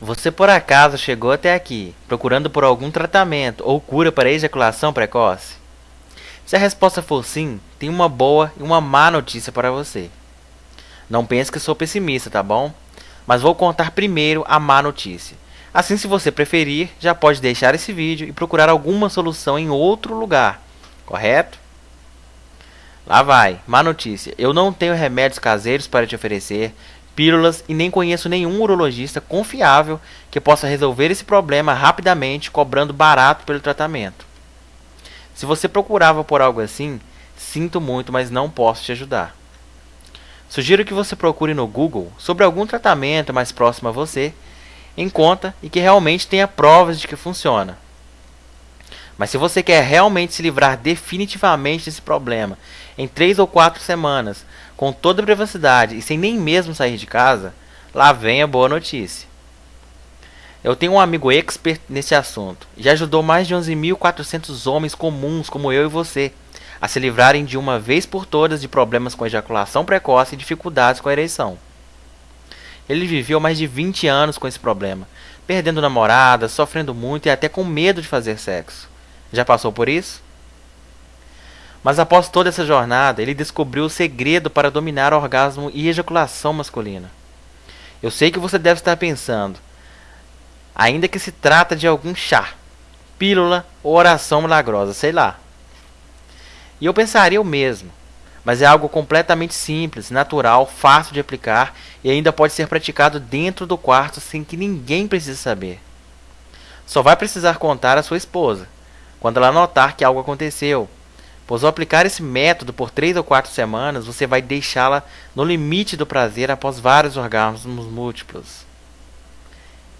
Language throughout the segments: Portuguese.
Você por acaso chegou até aqui procurando por algum tratamento ou cura para ejaculação precoce? Se a resposta for sim, tem uma boa e uma má notícia para você. Não pense que sou pessimista, tá bom? Mas vou contar primeiro a má notícia. Assim, se você preferir, já pode deixar esse vídeo e procurar alguma solução em outro lugar, correto? Lá vai, má notícia. Eu não tenho remédios caseiros para te oferecer, pílulas e nem conheço nenhum urologista confiável que possa resolver esse problema rapidamente, cobrando barato pelo tratamento. Se você procurava por algo assim, sinto muito, mas não posso te ajudar. Sugiro que você procure no Google sobre algum tratamento mais próximo a você, em conta e que realmente tenha provas de que funciona. Mas se você quer realmente se livrar definitivamente desse problema em 3 ou 4 semanas, com toda a privacidade e sem nem mesmo sair de casa, lá vem a boa notícia. Eu tenho um amigo expert nesse assunto e já ajudou mais de 11.400 homens comuns como eu e você a se livrarem de uma vez por todas de problemas com ejaculação precoce e dificuldades com a ereção. Ele viveu mais de 20 anos com esse problema, perdendo namorada, sofrendo muito e até com medo de fazer sexo. Já passou por isso? Mas após toda essa jornada, ele descobriu o segredo para dominar o orgasmo e ejaculação masculina. Eu sei que você deve estar pensando, ainda que se trata de algum chá, pílula ou oração milagrosa, sei lá. E eu pensaria o mesmo, mas é algo completamente simples, natural, fácil de aplicar e ainda pode ser praticado dentro do quarto sem que ninguém precise saber. Só vai precisar contar à sua esposa, quando ela notar que algo aconteceu, pois ao aplicar esse método por 3 ou 4 semanas, você vai deixá-la no limite do prazer após vários orgasmos múltiplos.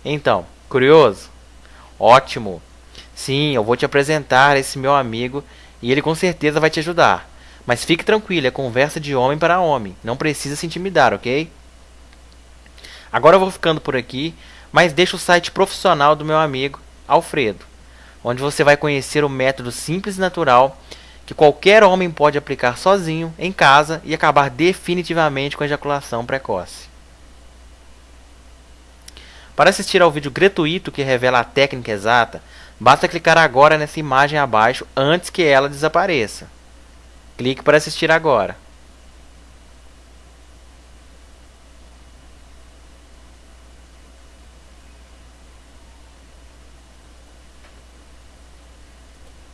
Então, curioso? Ótimo! Sim, eu vou te apresentar esse meu amigo e ele com certeza vai te ajudar. Mas fique tranquilo, é conversa de homem para homem, não precisa se intimidar, ok? Agora eu vou ficando por aqui, mas deixa o site profissional do meu amigo Alfredo onde você vai conhecer o método simples e natural que qualquer homem pode aplicar sozinho em casa e acabar definitivamente com a ejaculação precoce. Para assistir ao vídeo gratuito que revela a técnica exata, basta clicar agora nessa imagem abaixo antes que ela desapareça. Clique para assistir agora.